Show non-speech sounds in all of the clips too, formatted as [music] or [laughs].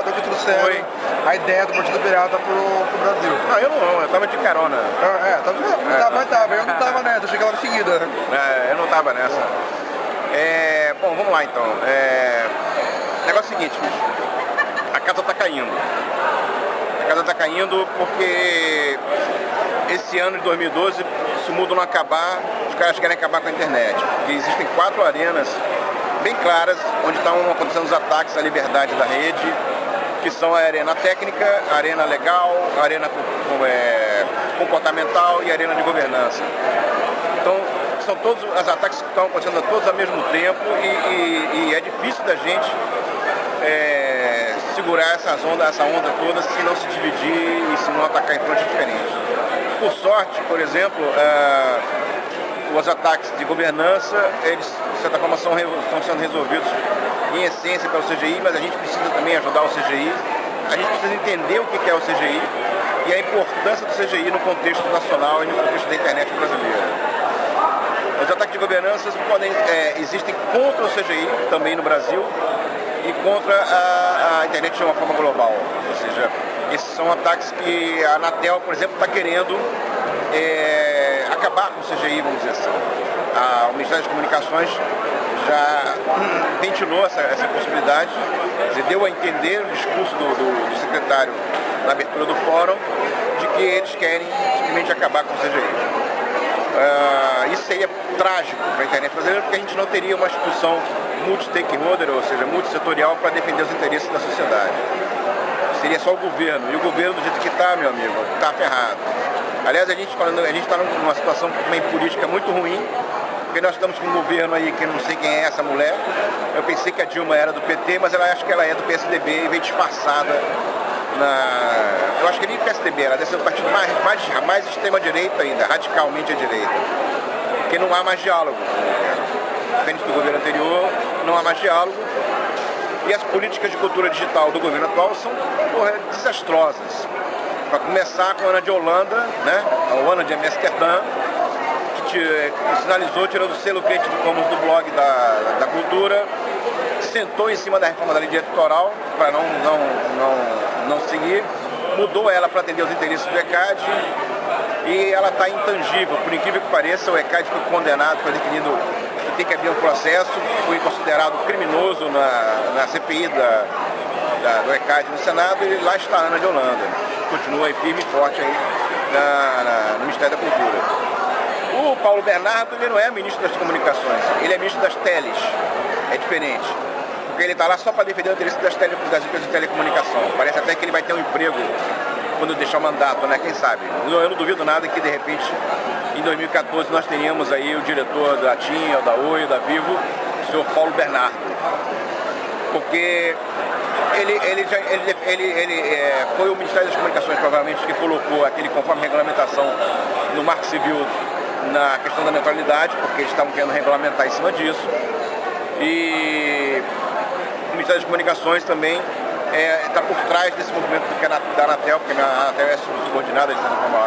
que trouxeram Foi. a ideia do Partido Pirata pro, pro Brasil. Não, eu não, eu tava de carona. É, é tava, não tava, tava, eu não tava [laughs] nessa, eu cheguei logo em seguida. né? É, eu não tava nessa. É, bom, vamos lá então. É, o negócio é o seguinte, bicho. A casa tá caindo. A casa tá caindo porque esse ano de 2012, se o mundo não acabar, os caras querem acabar com a internet. Porque existem quatro arenas bem claras onde estão acontecendo os ataques à liberdade da rede, que são a arena técnica, a arena legal, a arena é, comportamental e a arena de governança. Então, são todos os ataques que estão acontecendo todos ao mesmo tempo e, e- e é difícil da gente é, segurar essas ondas, essa onda toda se não se dividir e se não atacar em frontes diferentes. Por sorte, por exemplo, é, os ataques de governança, eles de certa forma são, estão sendo resolvidos em essência pelo CGI, mas a gente precisa também ajudar o CGI, a gente precisa entender o que é o CGI e a importância do CGI no contexto nacional e no contexto da internet brasileira. Os ataques de governança podem, é, existem contra o CGI, também no Brasil, e contra a, a internet de uma forma global. Ou seja, esses são ataques que a Anatel, por exemplo, está querendo é, acabar com o CGI, vamos dizer assim. A- o Ministério das Comunicações já [clears throat] ventilou essa, essa possibilidade, dizer, deu a entender no discurso do, do- do secretário na abertura do fórum de que eles querem simplesmente acabar com o CGI. Ah, isso seria trágico para a internet brasileira, porque a gente não teria uma instituição multi-stakeholder, ou seja, multissetorial, para defender os interesses da sociedade. Seria só o governo. E o governo, do jeito que está, meu amigo, está ferrado. Aliás, a gente está numa situação também política muito ruim, porque nós estamos com um governo aí que não sei quem é essa mulher. Eu pensei que a Dilma era do PT, mas ela acho que ela é do PSDB e veio disfarçada na. Eu acho que nem PSDB, ela deve ser do partido mais, mais, mais extrema-direita ainda, radicalmente à direita. Porque não há mais diálogo. Diferente do governo anterior, não há mais diálogo. E as políticas de cultura digital do governo atual são porra, desastrosas. Para começar com a Ana de Holanda, né? a Ana de Amsterdã, que, te- que sinalizou tirando o selo Creative Commons do blog da, da cultura, sentou em cima da reforma da lei eleitoral para não, não, não, não seguir, mudou ela para atender os interesses do ECAD e ela está intangível. Por incrível que pareça, o ECAD foi condenado, foi definido que tem que haver um processo, foi considerado criminoso na, na CPI da, da- do ECAD no Senado e lá está a Ana de Holanda. Continua aí firme e forte aí na- na- no Ministério da Cultura. O Paulo Bernardo ele não é ministro das comunicações, ele é ministro das teles. É diferente. Porque ele está lá só para defender o interesse das, tele, das empresas de telecomunicação. Parece até que ele vai ter um emprego quando deixar o mandato, né? Quem sabe? Eu não duvido nada que de repente em 2014 nós teríamos aí o diretor da TIM, da Oi, da Vivo, o senhor Paulo Bernardo. Porque ele, ele, ele, ele, ele é, foi o Ministério das Comunicações, provavelmente, que colocou aquele conforme regulamentação no Marco Civil na questão da neutralidade, porque eles estavam querendo regulamentar em cima disso. E o Ministério das Comunicações também está por trás desse movimento que é da Anatel, porque a Anatel é subordinada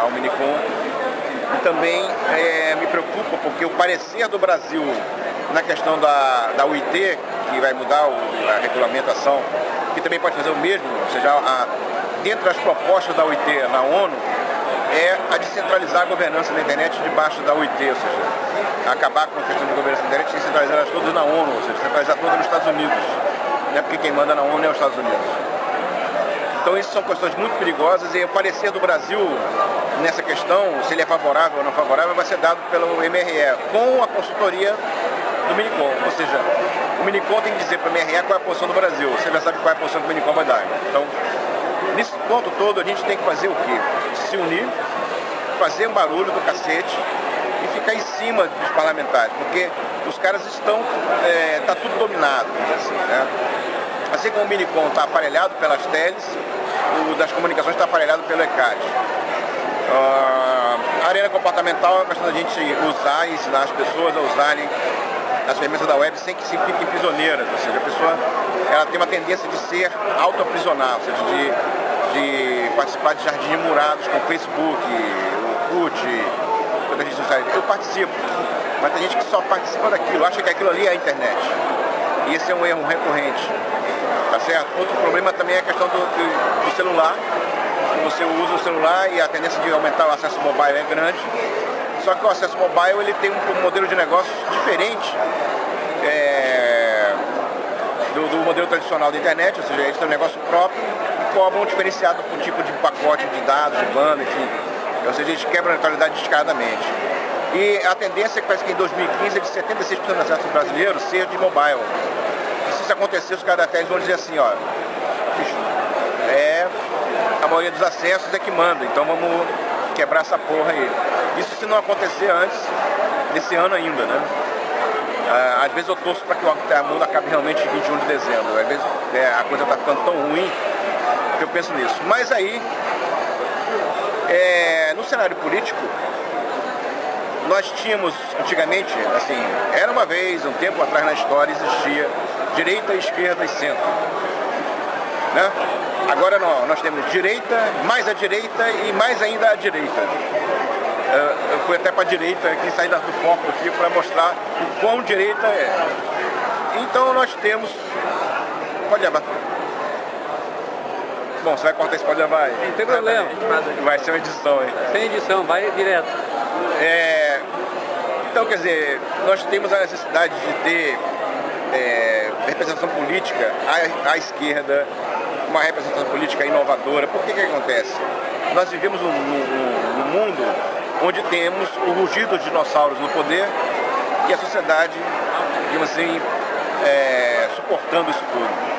ao Minicom. E também é, me preocupa porque o parecer do Brasil na questão da, da UIT, que vai mudar o- a regulamentação, que também pode fazer o mesmo, ou seja, a, dentro das propostas da UIT na ONU, é a descentralizar a governança da internet debaixo da UIT, ou seja, acabar com a questão de governança da internet e centralizar elas todas na ONU, ou seja, centralizar todas nos Estados Unidos. Né? Porque quem manda na ONU é os Estados Unidos. Então isso são questões muito perigosas e o parecer do Brasil nessa questão, se ele é favorável ou não favorável, vai ser dado pelo MRE, com a consultoria do Minicom. Ou seja, o Minicom tem que dizer para o MRE qual é a posição do Brasil. Você já sabe qual é a posição que o Minicom vai dar. Então, nesse ponto todo, a gente tem que fazer o quê? Se unir, fazer um barulho do cacete e ficar em cima dos parlamentares, porque os caras estão, está tudo dominado, assim, né? Assim como o Minicom está aparelhado pelas teles, o das comunicações está aparelhado pelo ECAD. Ah, a arena comportamental é uma questão da gente usar e ensinar as pessoas a usarem as ferramentas da web sem que se fiquem prisioneiras. Ou seja, a pessoa ela tem uma tendência de ser autoaprisionar, ou seja, de, de participar de jardins murados com Facebook, Orkut, todas as redes sociais. Eu participo, mas tem gente que só participa daquilo, acha que aquilo ali é a internet. E esse é um erro recorrente. Tá certo? Outro problema também é a questão do, do, do celular. Você usa o celular e a tendência de aumentar o acesso mobile é grande. Só que o acesso mobile ele tem um modelo de negócio diferente é, do, do, modelo tradicional da internet, ou seja, eles têm um negócio próprio e cobram diferenciado por tipo de pacote de dados, de banda, enfim. Ou seja, eles quebram a neutralidade descaradamente. E a tendência é que parece que em 2015 é de 76% dos acessos brasileiros seja de mobile. E se isso acontecer, os até vão dizer assim, ó, é a maioria dos acessos é que manda, então vamos quebrar essa porra aí. Isso se não acontecer antes desse ano ainda, né? Ah, às vezes eu torço para que o mundo acabe realmente em 21 de dezembro. Às vezes é, a coisa está ficando tão ruim que eu penso nisso. Mas aí, é, no cenário político, nós tínhamos antigamente, assim, era uma vez, um tempo atrás na história, existia direita, esquerda e centro. Né? Agora não, nós temos direita, mais a direita e mais ainda a direita. Eu fui até para a direita, aqui saí do foco aqui para mostrar o quão direita é. Então nós temos. Pode levar. Bom, você vai cortar esse pode levar aí. Não tem problema. Vai ser uma edição aí. Sem edição, vai direto. É, então, quer dizer, nós temos a necessidade de ter é, representação política à, à, esquerda, uma representação política inovadora. Por que que acontece? Nós vivemos num, num, num mundo onde temos o rugido dos dinossauros no poder e a sociedade, digamos assim, é, suportando isso tudo.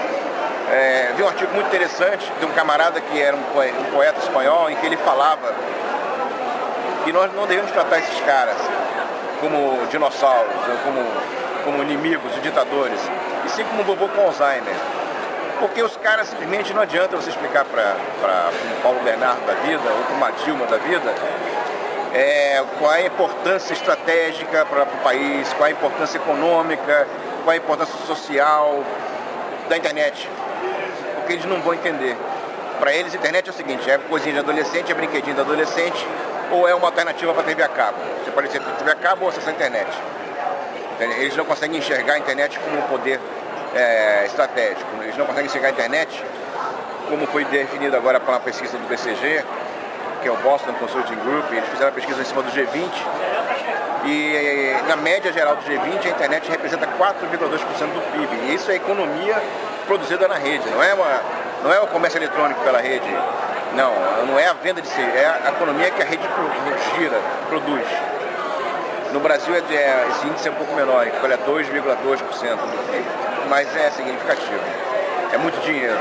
É, vi um artigo muito interessante de um camarada que era um poeta, um poeta espanhol, em que ele falava que nós não devemos tratar esses caras como dinossauros, como, como inimigos, ditadores, e sim como vovô com Alzheimer. Porque os caras simplesmente não adianta você explicar para um Paulo Bernardo da vida ou para uma Dilma da vida é, qual é a importância estratégica para o país, qual é a importância econômica, qual é a importância social da internet. Porque eles não vão entender. Para eles, a internet é o seguinte, é coisinha de adolescente, é brinquedinho de adolescente, ou é uma alternativa para TV a cabo. Você pode ser TV a cabo ou acessar a internet. Eles não conseguem enxergar a internet como um poder é, estratégico. Eles não conseguem enxergar a internet como foi definido agora pela pesquisa do BCG, que é o Boston Consulting Group, eles fizeram a pesquisa em cima do G20 e na média geral do G20 a internet representa 4,2% do PIB. E isso é economia produzida na rede, não é, uma, não é o comércio eletrônico pela rede, não, não é a venda de si, é a economia que a rede gira, produz. No Brasil é, é, esse índice é um pouco menor, ele é 2,2% do PIB, mas é significativo, é muito dinheiro.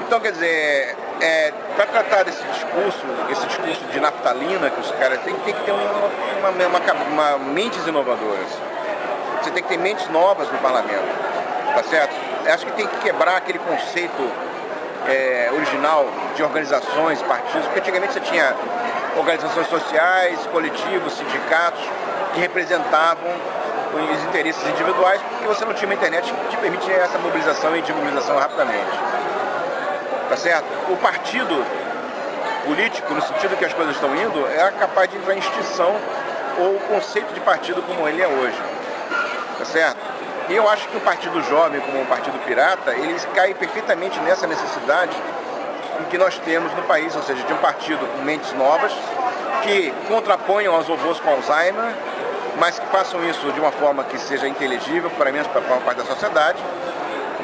Então, quer dizer, é, para tratar desse discurso, esse discurso de naftalina que os caras têm, tem que ter uma, uma, uma, uma, mentes inovadoras. Você tem que ter mentes novas no parlamento, tá certo? Acho que tem que quebrar aquele conceito é, original de organizações, partidos, porque antigamente você tinha organizações sociais, coletivos, sindicatos, que representavam os interesses individuais, porque você não tinha uma internet que te permite essa mobilização e desmobilização rapidamente tá certo? O partido político, no sentido que as coisas estão indo, é capaz de entrar em extinção ou o conceito de partido como ele é hoje, tá certo? E eu acho que o partido jovem, como o partido pirata, eles caem perfeitamente nessa necessidade que nós temos no país, ou seja, de um partido com mentes novas, que contraponham aos robôs com Alzheimer, mas que façam isso de uma forma que seja inteligível, para mim, para uma parte da sociedade,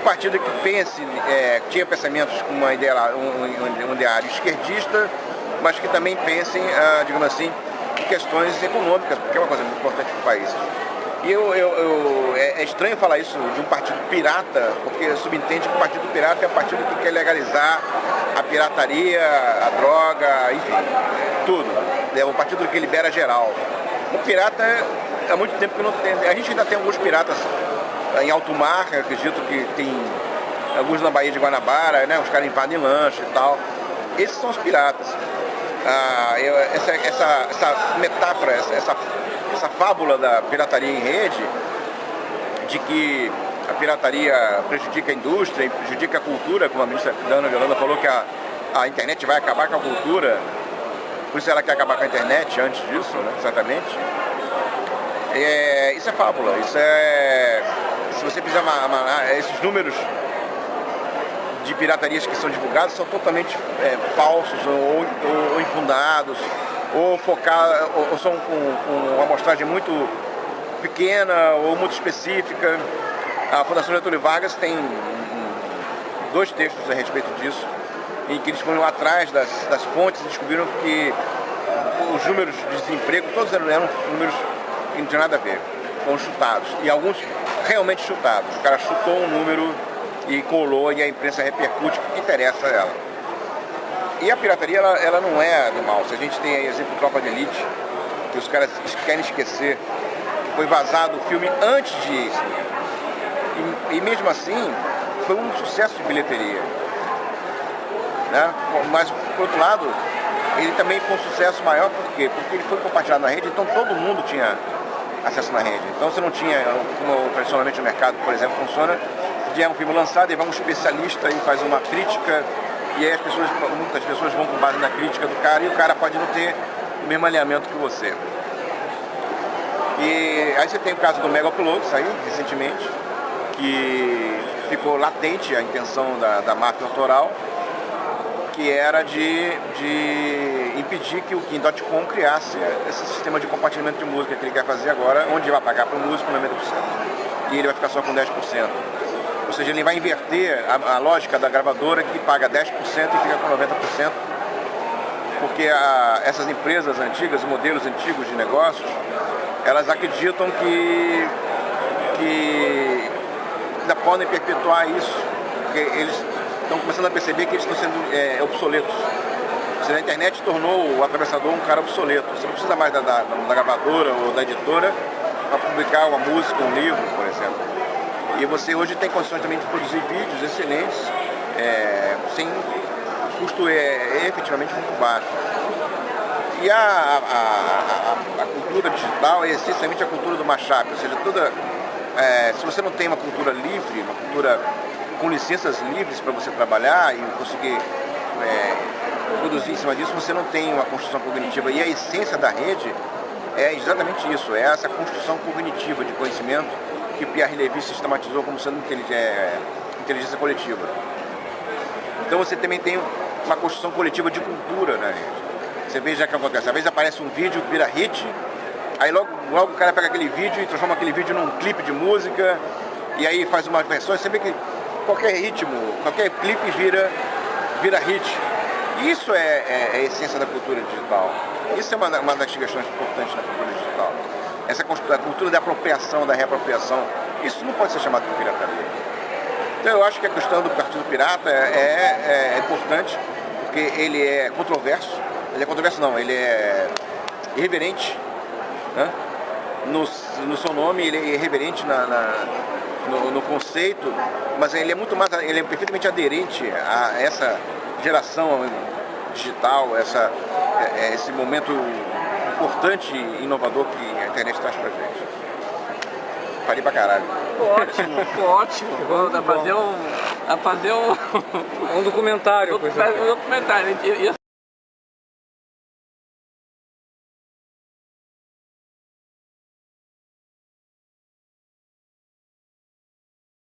partido que pense, é, tinha pensamentos com uma ideia, um, um, ideário esquerdista, mas que também pensem, ah, digamos assim, em questões econômicas, porque é uma coisa muito importante para o país. E eu, eu, eu, é, é, estranho falar isso de um partido pirata, porque subentende que o partido pirata é um partido que quer legalizar a pirataria, a droga, enfim, tudo. É um partido que libera geral. O pirata, há muito tempo que não tem. A gente ainda tem alguns piratas em alto mar, acredito que tem alguns na Baía de Guanabara, né, os caras invadem lanche e tal. Esses são os piratas. Ah, eu, essa, essa, essa metáfora, essa, essa, essa fábula da pirataria em rede, de que a pirataria prejudica a indústria, prejudica a cultura, como a ministra Dana Violanda falou que a, a internet vai acabar com a cultura, por isso ela quer acabar com a internet antes disso, né, exatamente. É, isso é fábula, isso é se você fizer uma, uma- esses números de piratarias que são divulgados são totalmente é, falsos ou, ou- ou infundados, ou, focar, ou, são com, com uma amostragem muito pequena ou muito específica. A Fundação Getúlio Vargas tem dois textos a respeito disso, em que eles foram atrás das, das fontes e descobriram que os números de desemprego, todos eram, eram números que não tinham nada a ver, foram chutados. E alguns realmente chutados. O cara chutou um número e colou e a imprensa repercute porque interessa a ela. E a pirataria, ela, ela não é do mal. Se a gente tem aí exemplo Tropa de Elite, que os caras querem esquecer que foi vazado o filme antes de e, e mesmo assim, foi um sucesso de bilheteria. Né? Mas, por outro lado, ele também foi um sucesso maior, por quê? Porque ele foi compartilhado na rede, então todo mundo tinha acesso na rede. Então você não tinha, como tradicionalmente o mercado, por exemplo, funciona, de um filme lançado e vai um especialista e faz uma crítica, e aí as pessoas, muitas pessoas vão com base na crítica do cara e o cara pode não ter o mesmo alinhamento que você. E aí você tem o caso do Mega Upload, saiu recentemente, que ficou latente a intenção da, da máfia autoral, que era de, de impedir que o Kim.com criasse esse sistema de compartilhamento de música que ele quer fazer agora, onde vai pagar para o músico 90%. E ele vai ficar só com 10%. Ou seja, ele vai inverter a, a lógica da gravadora que paga 10% e fica com 90%. Porque a, essas empresas antigas, modelos antigos de negócios, elas acreditam que, que ainda podem perpetuar isso. Porque eles estão começando a perceber que eles estão sendo é, obsoletos. A internet tornou o atravessador um cara obsoleto. Você não precisa mais da, da, da gravadora ou da editora para publicar uma música, um livro, por exemplo. E você hoje tem condições também de produzir vídeos excelentes, é, sem custo é, efetivamente muito baixo. E a, a, a, a, cultura digital é essencialmente a cultura do mashup, ou seja, toda, é, se você não tem uma cultura livre, uma cultura com licenças livres para você trabalhar e conseguir é, produzir em cima disso, você não tem uma construção cognitiva. E a essência da rede é exatamente isso, é essa construção cognitiva de conhecimento que Pierre Levy sistematizou como sendo inteligência, inteligência coletiva. Então você também tem uma construção coletiva de cultura na rede. Você veja o que acontece, às vezes aparece um vídeo, vira hit, aí logo, logo o cara pega aquele vídeo e transforma aquele vídeo num clipe de música, e aí faz uma versão, você vê que qualquer ritmo, qualquer clipe vira, vira hit. Isso é, é, é, a essência da cultura digital. Isso é uma, uma das questões importantes da cultura digital. Essa cultura da apropriação, da reapropriação. Isso não pode ser chamado de pirataria. Então eu acho que a questão do Partido Pirata é, é, é importante, porque ele é controverso. Ele é controverso não, ele é irreverente. Né? No, no seu nome, ele é irreverente na, na no, no, conceito, mas ele é muito mais, ele é perfeitamente aderente a essa geração digital, essa, é, esse momento importante e inovador que internet traz pra gente. Falei pra caralho. Ótimo, ótimo. Dá pra fazer um. Pra fazer um. Um documentário. Um documentário.